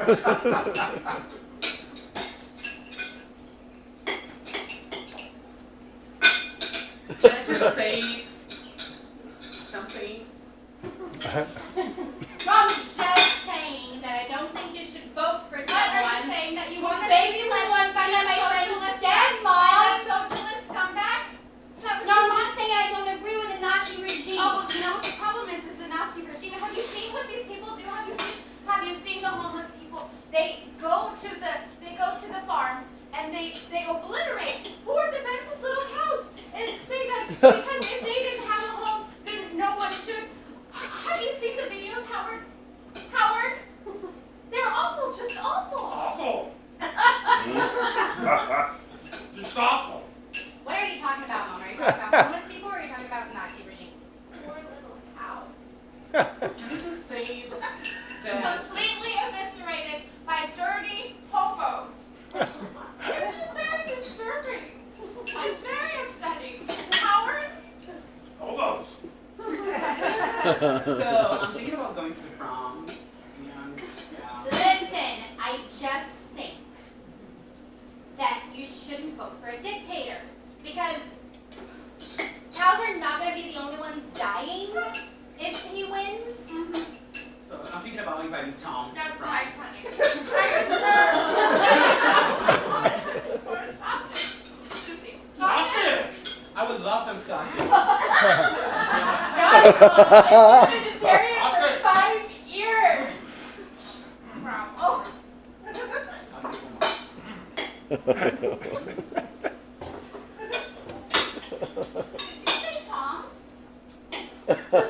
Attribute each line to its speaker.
Speaker 1: Can I just say something?
Speaker 2: Uh-huh. talking about homeless people or are you talking about Nazi regime?
Speaker 3: Poor little house.
Speaker 1: Can you just say that?
Speaker 3: Completely eviscerated by dirty popos. Isn't very disturbing. It's very upsetting. Howard?
Speaker 1: Hobos. so I'm thinking about going to the prom. And, yeah.
Speaker 2: Listen, I just think that you shouldn't vote for a dictator because
Speaker 1: Tom.
Speaker 3: That's right, honey.
Speaker 1: sausage! I would love some sausage.
Speaker 3: Guys, vegetarian for five years. Oh. Did you say Tom?